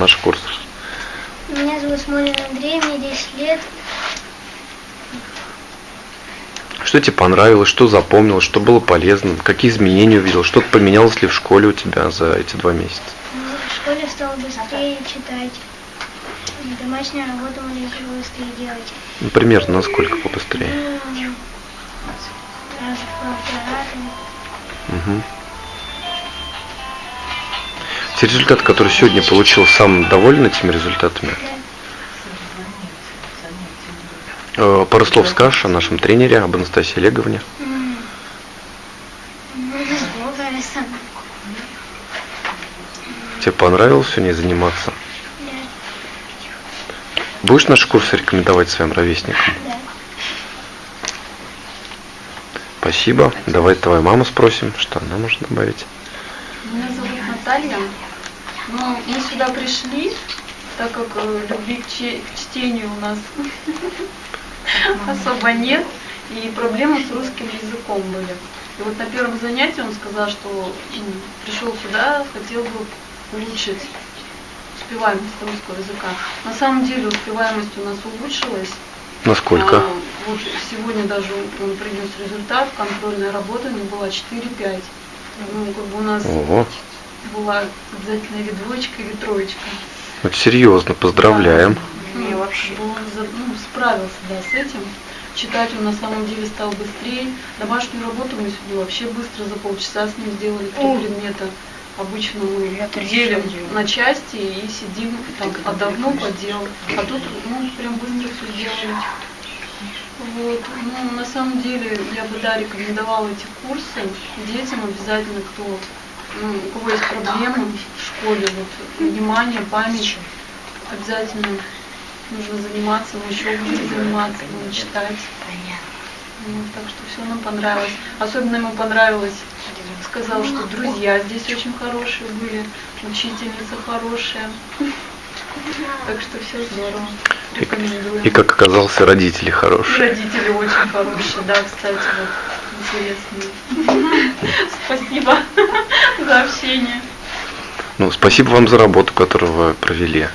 наш курс? Меня зовут Смолин Андрей, мне 10 лет. Что тебе понравилось, что запомнилось, что было полезно, какие изменения увидел, что-то поменялось ли в школе у тебя за эти два месяца? Ну, В школе стал быстрее читать. Домашнюю работу мы решили быстрее делать. Ну, примерно насколько побыстрее? Ну, раз в полтора раза. Те результаты, которые сегодня получил, сам доволен этими результатами? Э, Пару слов скажешь о нашем тренере, об Анастасии Олеговне. Тебе понравилось сегодня заниматься? Да, Будешь наш курс рекомендовать своим ровесникам? Спасибо. Давай твою маму спросим, что она может добавить. Меня зовут Наталья. Ну, мы сюда пришли, так как э, любви к, чтению у нас особо нет, и проблемы с русским языком были. И вот на первом занятии он сказал, что м, пришел сюда, хотел бы улучшить успеваемость русского языка. На самом деле успеваемость у нас улучшилась. Насколько? А, вот сегодня даже он принес результат, контрольная работа у него была 4-5. Ну, как бы у нас Ого, была обязательно или двоечка, или троечка. это серьезно, поздравляем. Ну, вообще. Он ну, справился, да, с этим. Читать он на самом деле стал быстрее. Домашнюю работу мы сегодня вообще быстро за полчаса с ним сделали три предмета. Обычно мы делим на части и сидим, там, отдохнул, поделал. А тут, ну, прям быстро все сделали. Вот. Ну, на самом деле, я бы, да, рекомендовала эти курсы детям обязательно, кто, ну, у кого есть проблемы в школе, вот, внимание, память, обязательно нужно заниматься, мы еще будем заниматься, будем читать. Вот, так что все нам понравилось. Особенно ему понравилось, сказал, что друзья здесь очень хорошие были, учительница хорошая. Так что все здорово. Рекомендую. И как оказался, родители И хорошие. родители очень хорошие, да, кстати, вот интересные. Спасибо за общение. Ну, спасибо вам за работу, которую вы провели.